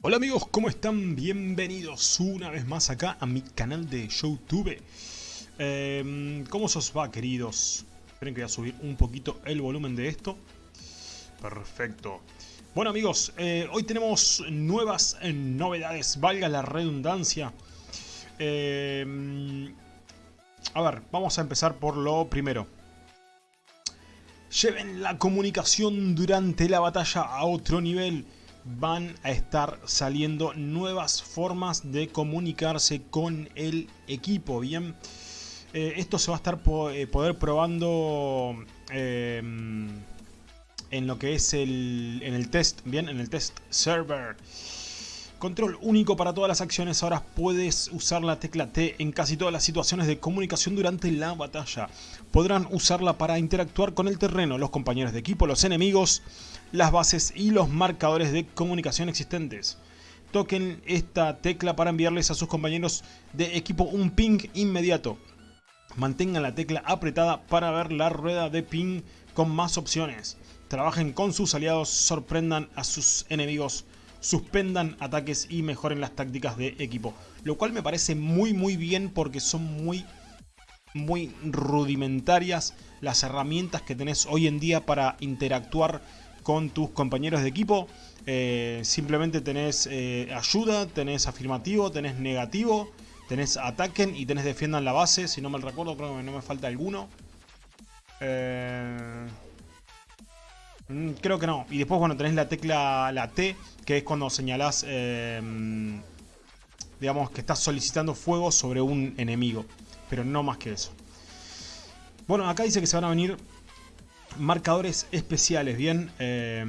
Hola amigos, ¿cómo están? Bienvenidos una vez más acá a mi canal de YouTube. Eh, ¿Cómo os va, queridos? Esperen que voy a subir un poquito el volumen de esto. Perfecto. Bueno amigos, eh, hoy tenemos nuevas eh, novedades, valga la redundancia. Eh, a ver, vamos a empezar por lo primero. Lleven la comunicación durante la batalla a otro nivel. Van a estar saliendo nuevas formas de comunicarse con el equipo, ¿bien? Eh, esto se va a estar eh, poder probando eh, en lo que es el, en el test, ¿bien? En el test server. Control único para todas las acciones. Ahora puedes usar la tecla T en casi todas las situaciones de comunicación durante la batalla. Podrán usarla para interactuar con el terreno, los compañeros de equipo, los enemigos, las bases y los marcadores de comunicación existentes. Toquen esta tecla para enviarles a sus compañeros de equipo un ping inmediato. Mantengan la tecla apretada para ver la rueda de ping con más opciones. Trabajen con sus aliados, sorprendan a sus enemigos suspendan ataques y mejoren las tácticas de equipo. Lo cual me parece muy muy bien porque son muy muy rudimentarias las herramientas que tenés hoy en día para interactuar con tus compañeros de equipo. Eh, simplemente tenés eh, ayuda, tenés afirmativo, tenés negativo, tenés ataquen y tenés defiendan la base. Si no me recuerdo, creo que no me falta alguno. Eh... Mm, creo que no. Y después, bueno, tenés la tecla, la T, que es cuando señalás, eh, digamos, que estás solicitando fuego sobre un enemigo. Pero no más que eso. Bueno, acá dice que se van a venir marcadores especiales, ¿bien? Eh,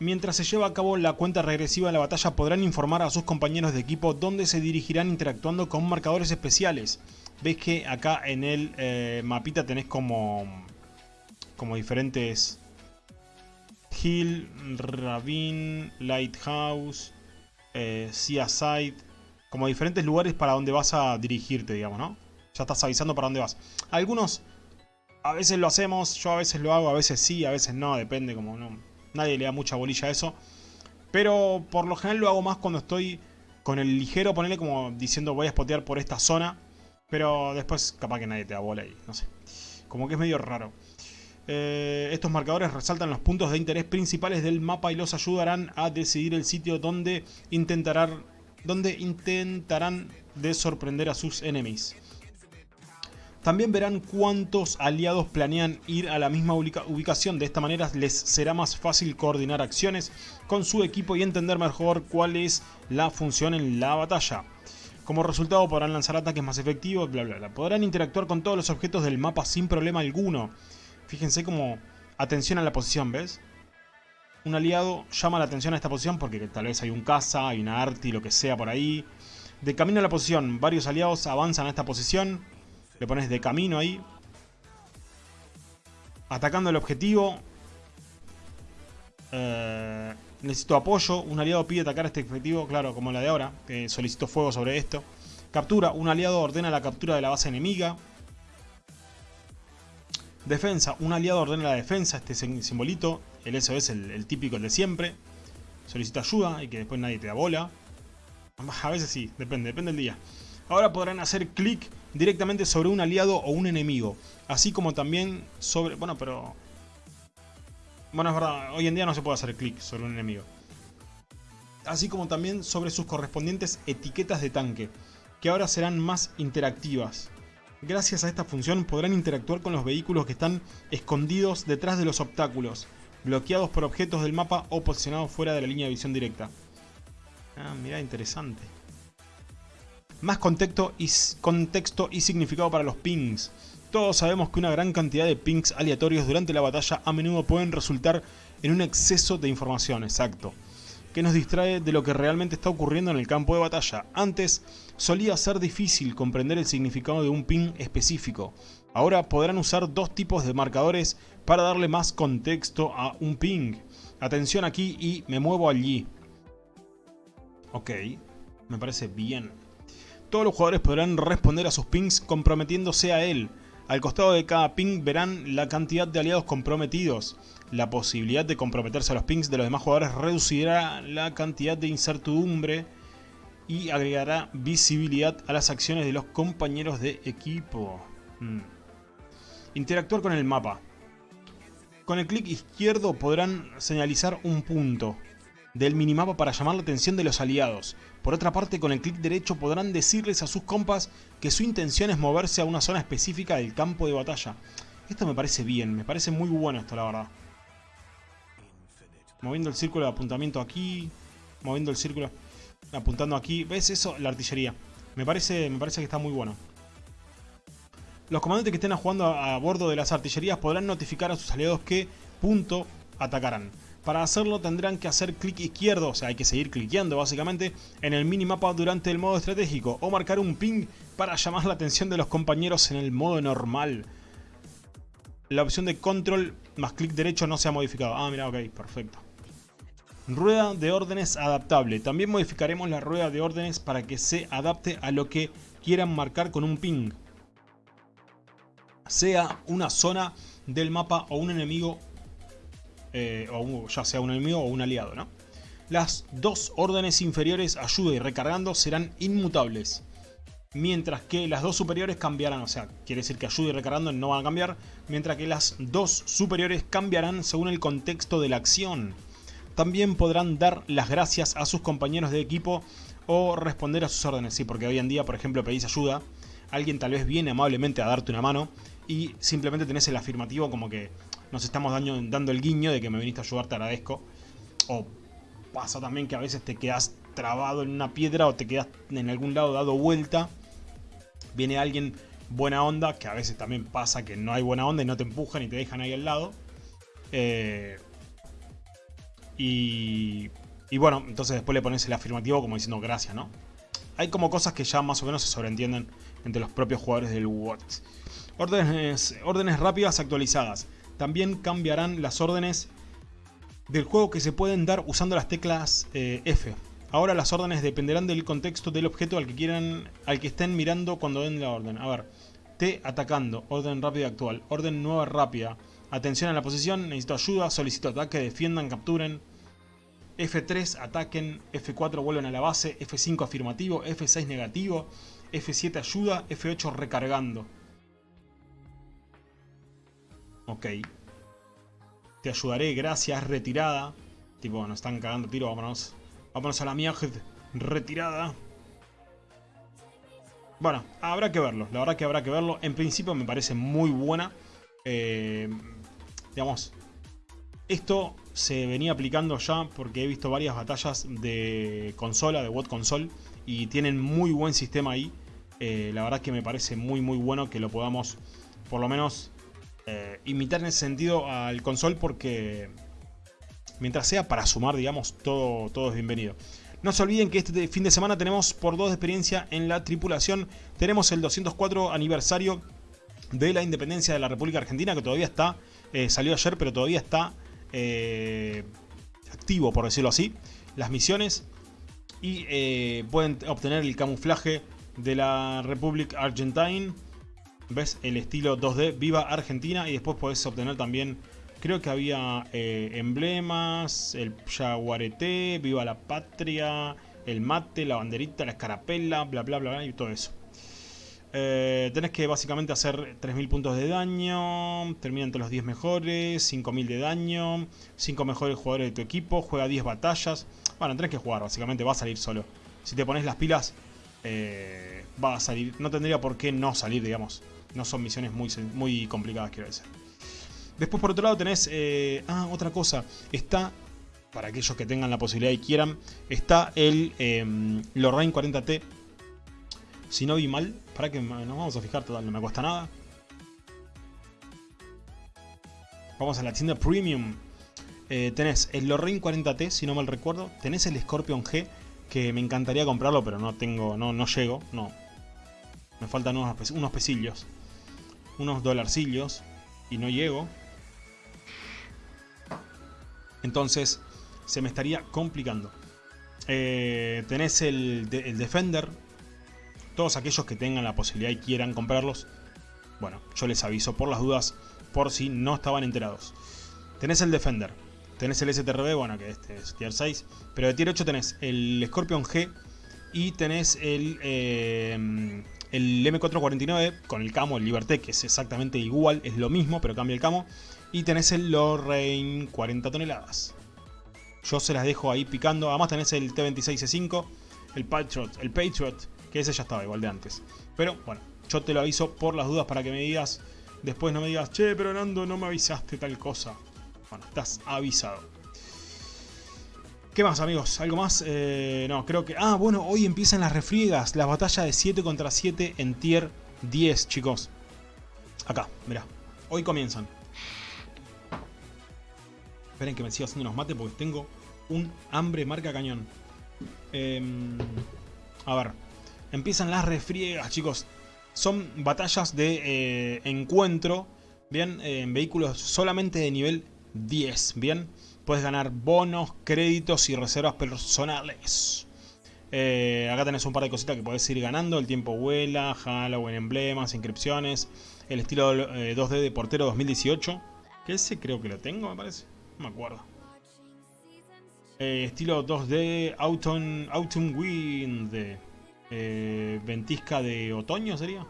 mientras se lleva a cabo la cuenta regresiva de la batalla, podrán informar a sus compañeros de equipo dónde se dirigirán interactuando con marcadores especiales. Ves que acá en el eh, mapita tenés como como diferentes Hill, Ravine, Lighthouse, eh, Seaside, como diferentes lugares para donde vas a dirigirte, digamos, ¿no? Ya estás avisando para dónde vas. Algunos a veces lo hacemos, yo a veces lo hago, a veces sí, a veces no, depende, como no. Nadie le da mucha bolilla a eso. Pero por lo general lo hago más cuando estoy con el ligero, ponerle como diciendo voy a spotear por esta zona. Pero después capaz que nadie te da bola y no sé. Como que es medio raro. Eh, estos marcadores resaltan los puntos de interés principales del mapa y los ayudarán a decidir el sitio donde intentarán, donde intentarán de sorprender a sus enemigos. También verán cuántos aliados planean ir a la misma ubicación, de esta manera les será más fácil coordinar acciones con su equipo y entender mejor cuál es la función en la batalla. Como resultado podrán lanzar ataques más efectivos, bla bla bla. Podrán interactuar con todos los objetos del mapa sin problema alguno. Fíjense como atención a la posición, ¿ves? Un aliado llama la atención a esta posición porque tal vez hay un caza, hay una arti, lo que sea por ahí. De camino a la posición, varios aliados avanzan a esta posición. Le pones de camino ahí. Atacando el objetivo. Eh, necesito apoyo. Un aliado pide atacar este objetivo, claro, como la de ahora. Solicito fuego sobre esto. Captura. Un aliado ordena la captura de la base enemiga. Defensa, un aliado ordena la defensa, este simbolito, el SOS, el, el típico, el de siempre. Solicita ayuda y que después nadie te da bola. A veces sí, depende, depende del día. Ahora podrán hacer clic directamente sobre un aliado o un enemigo. Así como también sobre... Bueno, pero... Bueno, es verdad, hoy en día no se puede hacer clic sobre un enemigo. Así como también sobre sus correspondientes etiquetas de tanque, que ahora serán más interactivas. Gracias a esta función podrán interactuar con los vehículos que están escondidos detrás de los obstáculos, bloqueados por objetos del mapa o posicionados fuera de la línea de visión directa. Ah, mira, interesante. Más contexto y, contexto y significado para los pings. Todos sabemos que una gran cantidad de pings aleatorios durante la batalla a menudo pueden resultar en un exceso de información, exacto que nos distrae de lo que realmente está ocurriendo en el campo de batalla. Antes solía ser difícil comprender el significado de un ping específico. Ahora podrán usar dos tipos de marcadores para darle más contexto a un ping. Atención aquí y me muevo allí. Ok, me parece bien. Todos los jugadores podrán responder a sus pings comprometiéndose a él. Al costado de cada ping verán la cantidad de aliados comprometidos. La posibilidad de comprometerse a los pings de los demás jugadores reducirá la cantidad de incertidumbre y agregará visibilidad a las acciones de los compañeros de equipo. Mm. Interactuar con el mapa. Con el clic izquierdo podrán señalizar un punto del minimapa para llamar la atención de los aliados. Por otra parte, con el clic derecho podrán decirles a sus compas que su intención es moverse a una zona específica del campo de batalla. Esto me parece bien, me parece muy bueno esto la verdad. Moviendo el círculo de apuntamiento aquí, moviendo el círculo apuntando aquí. ¿Ves eso? La artillería. Me parece, me parece que está muy bueno. Los comandantes que estén jugando a, bordo de las artillerías podrán notificar a sus aliados que punto atacarán. Para hacerlo tendrán que hacer clic izquierdo, o sea hay que seguir cliqueando básicamente, en el minimapa durante el modo estratégico o marcar un ping para llamar la atención de los compañeros en el modo normal. La opción de control más clic derecho no se ha modificado. Ah, mira, ok, perfecto. Rueda de órdenes adaptable. También modificaremos la rueda de órdenes para que se adapte a lo que quieran marcar con un ping. Sea una zona del mapa o un enemigo, eh, o ya sea un enemigo o un aliado. ¿no? Las dos órdenes inferiores, ayuda y recargando, serán inmutables. Mientras que las dos superiores cambiarán, o sea, quiere decir que ayuda y recargando no van a cambiar. Mientras que las dos superiores cambiarán según el contexto de la acción. También podrán dar las gracias a sus compañeros de equipo o responder a sus órdenes. Sí, porque hoy en día, por ejemplo, pedís ayuda, alguien tal vez viene amablemente a darte una mano y simplemente tenés el afirmativo como que nos estamos dando el guiño de que me viniste a ayudar, te agradezco. O pasa también que a veces te quedas trabado en una piedra o te quedas en algún lado dado vuelta. Viene alguien buena onda, que a veces también pasa que no hay buena onda y no te empujan y te dejan ahí al lado. Eh, y, bueno, entonces después le pones el afirmativo como diciendo gracias, ¿no? Hay como cosas que ya más o menos se sobreentienden entre los propios jugadores del What. Órdenes, órdenes rápidas actualizadas. También cambiarán las órdenes del juego que se pueden dar usando las teclas eh, F. Ahora las órdenes dependerán del contexto del objeto al que quieran, al que estén mirando cuando den la orden. A ver, T atacando, orden rápida actual, orden nueva rápida, atención a la posición, necesito ayuda, solicito ataque, defiendan, capturen, F3 ataquen, F4 vuelven a la base, F5 afirmativo, F6 negativo, F7 ayuda, F8 recargando. Ok. Te ayudaré, gracias, retirada. Tipo, nos están cagando tiro, vámonos. Vámonos a la mierda, retirada. Bueno, habrá que verlo, la verdad que habrá que verlo. En principio me parece muy buena. Eh, digamos, esto se venía aplicando ya porque he visto varias batallas de consola, de WOT console, y tienen muy buen sistema ahí. Eh, la verdad que me parece muy muy bueno que lo podamos por lo menos eh, imitar en ese sentido al console porque mientras sea para sumar, digamos, todo, todo es bienvenido. No se olviden que este fin de semana tenemos por dos de experiencia en la tripulación. Tenemos el 204 aniversario de la independencia de la República Argentina que todavía está, eh, salió ayer pero todavía está eh, activo, por decirlo así, las misiones y pueden obtener el camuflaje de la Republic Argentine. ¿Ves? El estilo 2D, Viva Argentina. Y después podés obtener también, creo que había eh, emblemas, el jaguarete, Viva la Patria, el mate, la banderita, la escarapela, bla bla bla, bla y todo eso. Eh, tenés que básicamente hacer 3000 puntos de daño, termina entre los 10 mejores, 5000 de daño, 5 mejores jugadores de tu equipo, juega 10 batallas. Bueno, tenés que jugar, básicamente va a salir solo. Si te pones las pilas, eh, va a salir. No tendría por qué no salir, digamos. No son misiones muy, muy complicadas, quiero decir. Después, por otro lado, tenés... Eh, ah, otra cosa. Está, para aquellos que tengan la posibilidad y quieran, está el eh, Lorraine 40T si no vi mal, para que nos vamos a fijar, total, no me cuesta nada. Vamos a la tienda Premium. Eh, tenés el Lorraine 40T, si no mal recuerdo. Tenés el Scorpion G, que me encantaría comprarlo, pero no tengo, no, no llego, no. Me faltan unos, unos pesillos. Unos dolarcillos. Y no llego. Entonces, se me estaría complicando. Eh, tenés el, Defender todos aquellos que tengan la posibilidad y quieran comprarlos, bueno, yo les aviso por las dudas, por si no estaban enterados. Tenés el Defender, tenés el STRB, bueno, que este es tier 6, pero de tier 8 tenés el Scorpion G y tenés el, eh, el M449 con el camo, el Liberté, que es exactamente igual, es lo mismo, pero cambia el camo. Y tenés el Lorraine 40 toneladas. Yo se las dejo ahí picando. Además tenés el T26C5, el Patriot, el Patriot, que ese ya estaba igual de antes. Pero bueno, yo te lo aviso por las dudas para que me digas, después no me digas, che, pero Nando, no me avisaste tal cosa. Bueno, estás avisado. ¿Qué más, amigos? ¿Algo más? Eh, no, creo que... Ah, bueno, hoy empiezan las refriegas. La batalla de 7 contra 7 en tier 10, chicos. Acá, mirá. Hoy comienzan. Esperen que me siga haciendo unos mates porque tengo un hambre marca cañón. Em, a ver. Empiezan las refriegas, chicos. Son batallas de eh, encuentro. Bien, en vehículos solamente de nivel 10. Bien puedes ganar bonos, créditos y reservas personales. Eh, acá tenés un par de cositas que podés ir ganando. El tiempo vuela, Halloween, emblemas, inscripciones. El estilo 2D eh, de portero 2018. Que ese creo que lo tengo, me parece. No me acuerdo. Eh, estilo 2D Autumn, Autumn Wind. ventisca de otoño sería.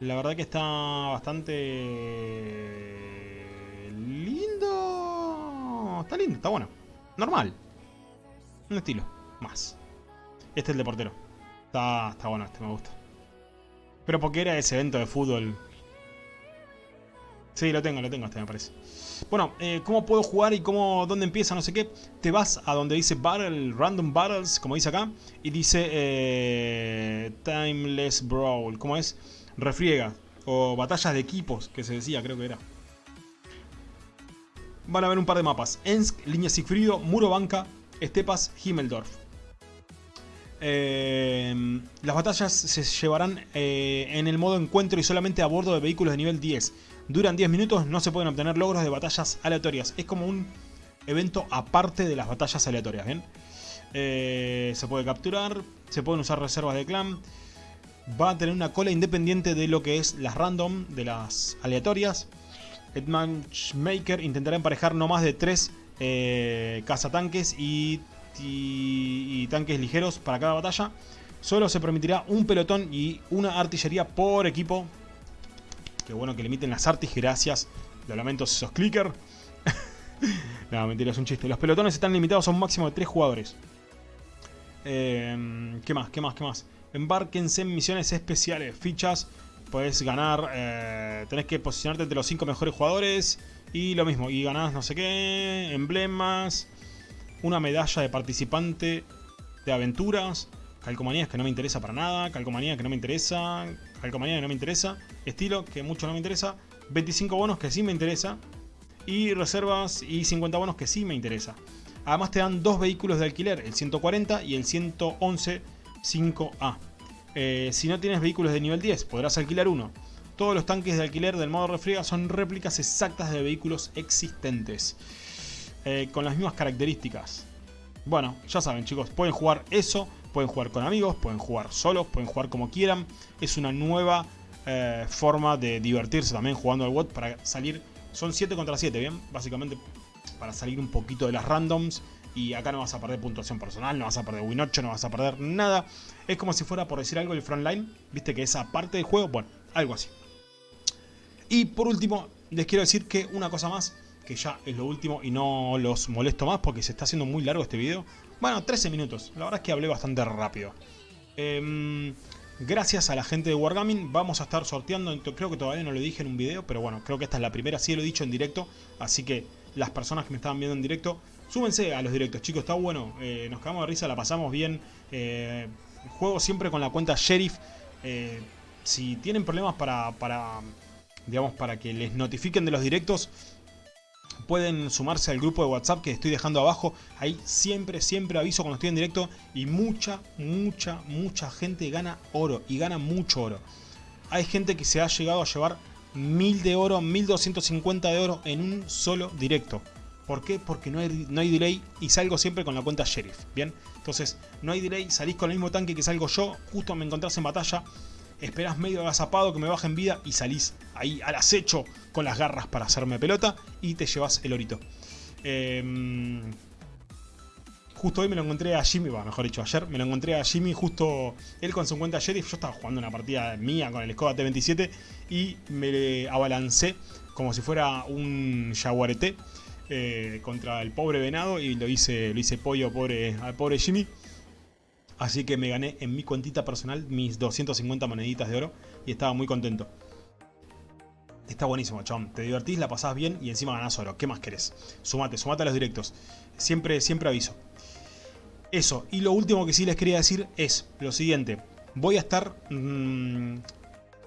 La verdad que está bastante está bueno. Normal. Un estilo, más. Este es el de portero. Está, está bueno, este me gusta. Pero porque era ese evento de fútbol. Sí, lo tengo, lo tengo este me parece. Bueno, eh, ¿cómo puedo jugar y cómo, dónde empieza, no sé qué? Te vas a donde dice Battle, Random Battles, como dice acá. Y dice eh, Timeless Brawl, ¿cómo es? Refriega. O batallas de equipos, que se decía, creo que era van a ver un par de mapas. Ensk, Línea Sigfrido, Muro Banca, Estepas, Himmeldorf. Eh, las batallas se llevarán eh, en el modo encuentro y solamente a bordo de vehículos de nivel 10. Duran 10 minutos, no se pueden obtener logros de batallas aleatorias. Es como un evento aparte de las batallas aleatorias, ¿bien? Eh, se puede capturar, se pueden usar reservas de clan. Va a tener una cola independiente de lo que es las random, de las aleatorias. El Matchmaker intentará emparejar no más de 3 eh, cazatanques y, tanques ligeros para cada batalla. Solo se permitirá un pelotón y una artillería por equipo. Qué bueno que limiten las artis, gracias. Lo lamento si sos clicker. no, mentira, es un chiste. Los pelotones están limitados a un máximo de 3 jugadores. Eh, ¿Qué más? ¿Qué más? ¿Qué más? Embarquense en misiones especiales, fichas Puedes ganar, eh, tenés que posicionarte entre los 5 mejores jugadores y lo mismo, y ganás no sé qué, emblemas, una medalla de participante de aventuras, calcomanías que no me interesa para nada, calcomanía que no me interesa, calcomanía que no me interesa, estilo que mucho no me interesa, 25 bonos que sí me interesa y reservas y 50 bonos que sí me interesa. Además te dan dos vehículos de alquiler, el 140 y el 111 5A. Eh, si no tienes vehículos de nivel 10, podrás alquilar uno. Todos los tanques de alquiler del modo refriega son réplicas exactas de vehículos existentes. Eh, con las mismas características. Bueno, ya saben chicos, pueden jugar eso, pueden jugar con amigos, pueden jugar solos, pueden jugar como quieran. Es una nueva eh, forma de divertirse también jugando al WOT para salir... Son 7 contra 7, ¿bien? Básicamente para salir un poquito de las randoms y acá no vas a perder puntuación personal, no vas a perder win 8, no vas a perder nada. Es como si fuera, por decir algo, el frontline, viste que esa parte del juego, bueno, algo así. Y por último, les quiero decir que una cosa más, que ya es lo último y no los molesto más porque se está haciendo muy largo este video. Bueno, 13 minutos, la verdad es que hablé bastante rápido. Em, gracias a la gente de Wargaming vamos a estar sorteando, creo que todavía no lo dije en un video, pero bueno, creo que esta es la primera, sí lo he dicho en directo, así que las personas que me estaban viendo en directo Súbense a los directos, chicos, está bueno. Eh, nos quedamos de risa, la pasamos bien. Eh, juego siempre con la cuenta Sheriff. Eh, si tienen problemas para, para, digamos, para que les notifiquen de los directos, pueden sumarse al grupo de WhatsApp que estoy dejando abajo. Ahí siempre, siempre aviso cuando estoy en directo. Y mucha, mucha, mucha gente gana oro. Y gana mucho oro. Hay gente que se ha llegado a llevar 1000 de oro, 1250 de oro en un solo directo. ¿Por qué? Porque no hay, no hay delay y salgo siempre con la cuenta Sheriff, ¿bien? Entonces, no hay delay, salís con el mismo tanque que salgo yo, justo me encontrás en batalla, esperás medio agazapado que me bajen vida y salís ahí al acecho con las garras para hacerme pelota y te llevas el orito. Eh, Justo hoy me lo encontré a Jimmy, bueno, mejor dicho, ayer me lo encontré a Jimmy justo él con su cuenta Sheriff. Yo estaba jugando una partida mía con el Skoda T27 y me abalancé como si fuera un jaguarete eh, contra el pobre venado y lo hice, lo hice pollo pobre, al pobre Jimmy. Así que me gané en mi cuentita personal mis 250 moneditas de oro y estaba muy contento. Está buenísimo, chabón. Te divertís, la pasás bien y encima ganás oro. ¿Qué más querés? Sumate, sumate a los directos. Siempre, siempre aviso. Eso, y lo último que sí les quería decir es lo siguiente. Voy a estar, mmm,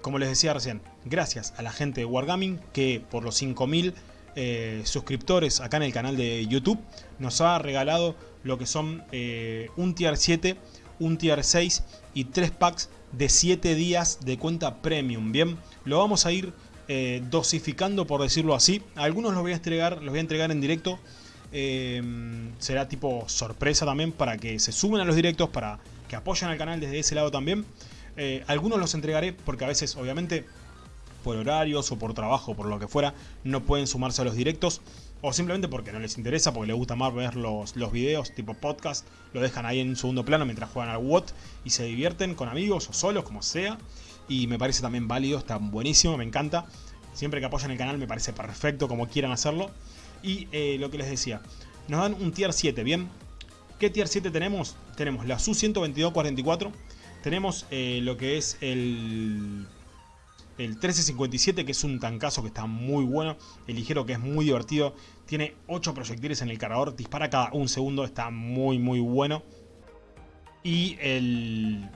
como les decía recién, gracias a la gente de Wargaming que por los 5000 eh, suscriptores acá en el canal de YouTube nos ha regalado lo que son eh, un tier 7, un tier 6 y 3 packs de 7 días de cuenta premium. Bien, lo vamos a ir eh, dosificando por decirlo así. Algunos los voy a entregar, los voy a entregar en directo Em, será tipo sorpresa también para que se sumen a los directos, para que apoyen al canal desde ese lado también. Algunos los entregaré porque a veces obviamente por horarios o por trabajo, por lo que fuera, no pueden sumarse a los directos. O simplemente porque no les interesa, porque les gusta más ver los, los videos tipo podcast. Lo dejan ahí en segundo plano mientras juegan al WOT y se divierten con amigos o solos, como sea. Y me parece también válido, está buenísimo, me encanta. Siempre que apoyan el canal me parece perfecto como quieran hacerlo. Y eh, lo que les decía, nos dan un tier 7, ¿bien? ¿Qué tier 7 tenemos? Tenemos la Su-122-44, tenemos eh, lo que es el, el 1357, que es un tancazo que está muy bueno, el ligero que es muy divertido, tiene 8 proyectiles en el cargador, dispara cada un segundo, está muy muy bueno. Y el...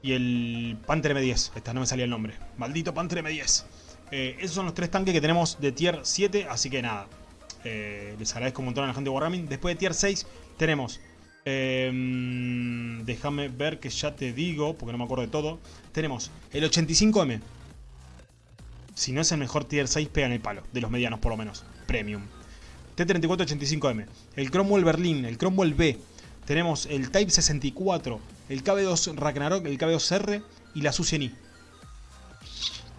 Y el Panther M10, esta no me salía el nombre, maldito Panther M10. Eh, esos son los tres tanques que tenemos de tier 7, así que nada. Eh, les agradezco un montón a la gente de Wargaming. Después de tier 6 tenemos... Em, déjame ver que ya te digo, porque no me acuerdo de todo. Tenemos el 85M. Si no es el mejor tier 6, pegan el palo. De los medianos por lo menos. Premium. T34-85M. El Cromwell Berlin, el Cromwell B. Tenemos el Type 64, el KB2 Ragnarok, el KB2R y la Su-100i.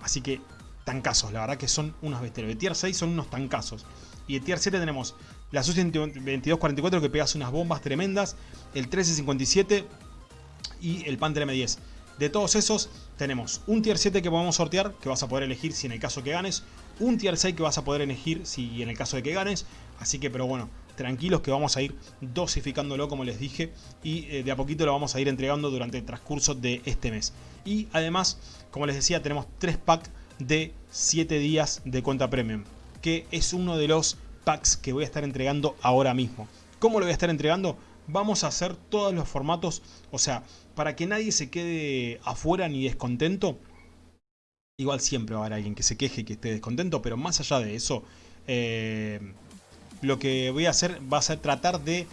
Así que tancazos, la verdad que son unos bestias. De tier 6 son unos tancazos. Y de tier 7 tenemos la Su-2244 que pegas unas bombas tremendas, el 1357 y el Panther M10. De todos esos tenemos un tier 7 que podemos sortear, que vas a poder elegir si en el caso que ganes, un tier 6 que vas a poder elegir si en el caso de que ganes, así que pero bueno, tranquilos que vamos a ir dosificándolo como les dije y eh, de a poquito lo vamos a ir entregando durante el transcurso de este mes. Y además, como les decía, tenemos 3 packs de 7 días de cuenta premium, que es uno de los que voy a estar entregando ahora mismo. ¿Cómo lo voy a estar entregando? Vamos a hacer todos los formatos, o sea, para que nadie se quede afuera ni descontento. Igual siempre va a haber alguien que se queje que esté descontento, pero más allá de eso, eh, lo que voy a hacer va a ser tratar de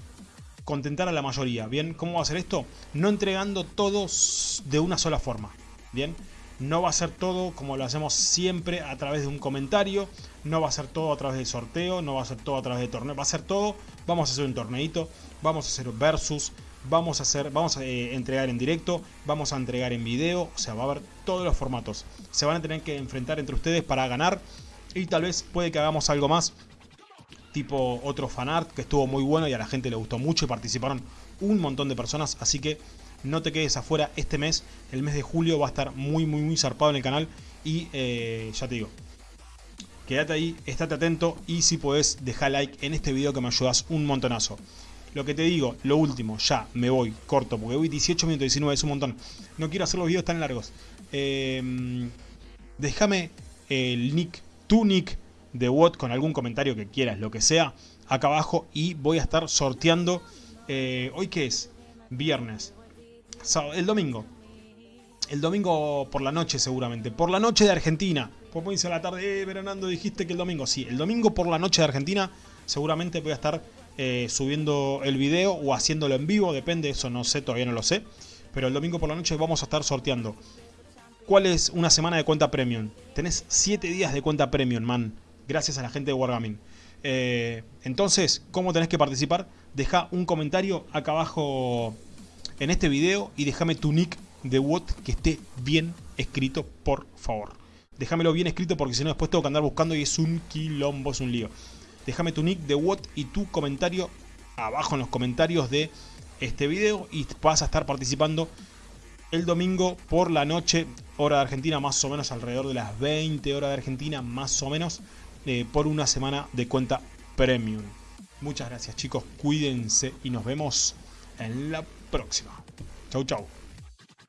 contentar a la mayoría. ¿Bien? ¿Cómo va a ser esto? No entregando todos de una sola forma. ¿Bien? No va a ser todo como lo hacemos siempre a través de un comentario, no va a ser todo a través de sorteo, no va a ser todo a través de torneo, va a ser todo, vamos a hacer un torneito, vamos a hacer versus, vamos a hacer, vamos a eh, entregar en directo, vamos a entregar en video, o sea, va a haber todos los formatos. Se van a tener que enfrentar entre ustedes para ganar y tal vez puede que hagamos algo más, tipo otro fanart que estuvo muy bueno y a la gente le gustó mucho y participaron un montón de personas, así que no te quedes afuera este mes, el mes de julio va a estar muy muy muy zarpado en el canal y eh, ya te digo, quédate ahí, estate atento y si puedes dejar like en este video que me ayudas un montonazo. Lo que te digo, lo último, ya me voy, corto, porque voy 18 minutos 19, es un montón. No quiero hacer los videos tan largos. Em, déjame el nick, tu nick de WOT con algún comentario que quieras, lo que sea, acá abajo y voy a estar sorteando. Eh, ¿Hoy qué es? Viernes el domingo. El domingo por la noche seguramente. Por la noche de Argentina. Pues me dice la tarde, eh, Veranando, dijiste que el domingo. Sí, el domingo por la noche de Argentina seguramente voy a estar eh, subiendo el video o haciéndolo en vivo. Depende, eso no sé, todavía no lo sé. Pero el domingo por la noche vamos a estar sorteando. ¿Cuál es una semana de cuenta premium? Tenés 7 días de cuenta premium, man. Gracias a la gente de Wargaming. Eh, entonces, ¿cómo tenés que participar? Deja un comentario acá abajo en este video y déjame tu nick de WOT que esté bien escrito, por favor. Déjamelo bien escrito porque si no después tengo que andar buscando y es un quilombo, es un lío. Déjame tu nick de WOT y tu comentario abajo en los comentarios de este video y vas a estar participando el domingo por la noche, hora de Argentina, más o menos alrededor de las 20 horas de Argentina, más o menos, eh, por una semana de cuenta premium. Muchas gracias chicos, cuídense y nos vemos en la próxima. Chau chau.